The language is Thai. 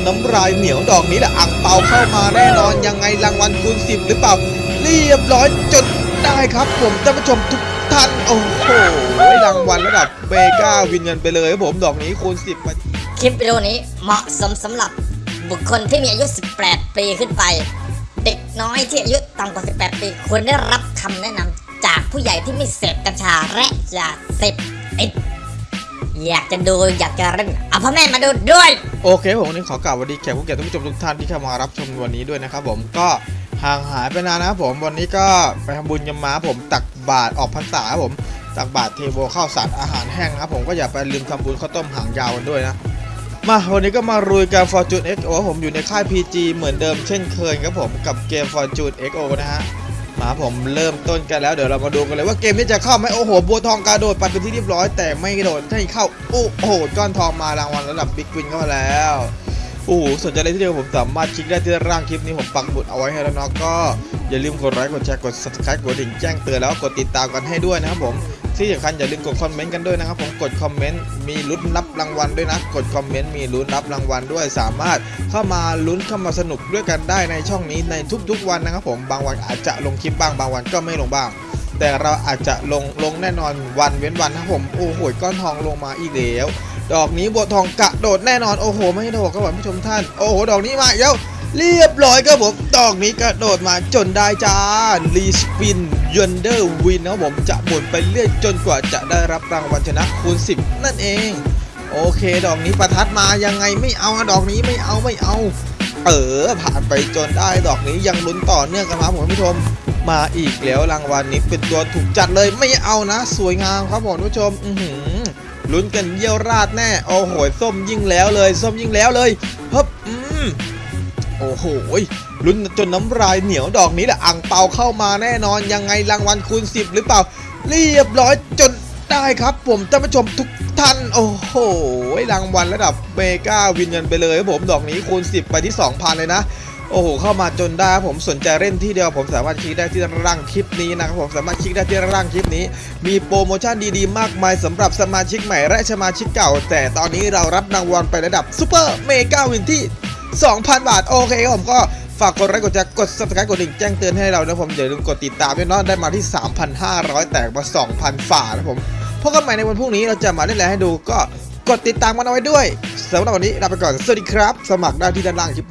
นน้ำลายเหนียวดอกนี้แหละอ่างเปาเข้ามาแน่นอนยังไงรางวัลคูณ10หรือเปล่า เรียบร้อยจดได้ครับผมท่านผู้ชมทุกท่าน โอ้โหรางวัลระดับเบก้าวินเงินไปเลยครับผมดอกนี้คูณ10มาคลิปวิดีโอนี้เหมาะสมสำหรับบุคคลที่มีอายุ 18 ปีขึ้นไป เด็กน้อยที่อายุต่ำกว่า 18 ปีควรได้รับคำแนะนำจากผู้ใหญ่ที่ไม่เสพกัญชาและยาเสพติด อยากจะดูอยากจะเล่นเอาพ่อแม่มาดูด้วย โอเคผมวันนี้ขอกล่าวสวัสดีแขกผู้เกียรติท่านผู้ชมทุกท่านที่เข้ามารับชมวันนี้ด้วยนะครับผมก็ห่างหายไปนานนะครับผมวันนี้ก็ไปทำบุญกันมาผมตักบาตรออกพรรษาครับผมตักบาตรเทโวข้าวสารอาหารแห้งนะครับผมก็อย่าไปลืมทำบุญข้าวต้มหางยาวกันด้วยนะมาวันนี้ก็มารุยกับ Fortune XO ผมอยู่ในค่าย PG เหมือนเดิมเช่นเคยครับผมกับเกม Fortune XO นะฮะ มาผมเริ่มต้นกันแล้วเดี๋ยวเรามาดูกันเลยว่าเกมนี้จะเข้าไหมโอ้โหบัวทองกระโดดไปเป็นที่เรียบร้อย แต่ไม่กระโดดให้เข้าโอ้โหก้อนทองมารางวัลระดับ big win เข้ามาแล้วโอ้โหสนใจอะไรที่เดียวกับผมสามารถคลิกได้ที่ล่างคลิปนี้ผมปักหมุดเอาไว้ให้แล้วเนาะก็อย่าลืมกดไลค์กดแชร์กด subscribe กดกระดิ่งแจ้งเตือนแล้วกดติดตามกันให้ด้วยนะครับผม ที่สำคัญอย่าลืมกดคอมเมนต์กันด้วยนะครับผมกดคอมเมนต์มีลุ้นรับรางวัลด้วยนะ กดคอมเมนต์มีลุ้นรับรางวัลด้วย สามารถเข้ามาลุ้นเข้ามาสนุกด้วยกันได้ในช่องนี้ในทุกๆวันนะครับผมบางวันอาจจะลงคลิปบ้างบางวันก็ไม่ลงบ้าง แต่เราอาจจะลงลงแน่นอนวันเว้นวันนะครับผมโอ้โหก้อนทองลงมาอีกแล้วดอกนี้บัวทองกระโดดแน่นอนโอ้โห ไม่โดดครับผมผู้ชมท่าน โอ้โห ดอกนี้มาอีกแล้ว เรียบร้อยครับผมดอกนี้กระโดดมาจนได้จ้ารีสปินยันเดอร์วินนะผมจะหมุนไปเรื่อยจนกว่าจะได้รับรางวัลชนะคูณ 10 นั่นเอง โอเค ดอกนี้ประทัดมายังไงไม่เอาดอกนี้ไม่เอาไม่เอา เออผ่านไปจนได้ดอกนี้ยังลุ้นต่อเนื่องกันมาผมผู้ชมมาอีกแล้วรางวัลนี้เป็นตัวถูกจัดเลยไม่เอานะ สวยงามครับผมผู้ชม อือหือลุ้นกันเยี่ยวราดแน่โอ้โหส้มยิ่งแล้วเลย ส้มยิ่งแล้วเลยเฮ้บอืม โอ้โหลุ้นจนน้ำลายเหนียวดอกนี้แหละอ่างเปาเข้ามาแน่นอนยังไงรางวัลคูณ 10 หรือเปล่า เรียบร้อยจนได้ครับ ผมท่านผู้ชมทุกท่าน โอ้โหรางวัลระดับเมกาวินเงินไปเลยครับผมดอกนี้คูณ 10 ไปที่ 2,000 เลยนะโอ้โห เข้ามาจนได้ครับผมสนใจเล่นที่เดียวกับผมสามารถคลิกได้ที่ล่างคลิปนี้นะครับผมสามารถคลิกได้ที่ล่างคลิปนี้ มีโปรโมชั่นดีๆ มากมายสำหรับสมาชิกใหม่และสมาชิกเก่า แต่ตอนนี้เรารับรางวัลไประดับ super mega win ที่ 2,000 บาท โอเคครับผมก็ฝากกดไลค์กดแชร์กด subscribe กดกระดิ่งแจ้งเตือนให้เรานะผมอย่าลืมกดติดตามด้วยเนาะได้มาที่ 3,500 แตกมา 2,000 กว่านะผมพบกันใหม่ในวันพรุ่งนี้เราจะมาเล่นอะไรให้ดูก็กดติดตามกันเอาไว้ด้วยสำหรับวันนี้ลาไปก่อน สวัสดีครับ สมัครได้ที่ด้านล่างคลิปนี้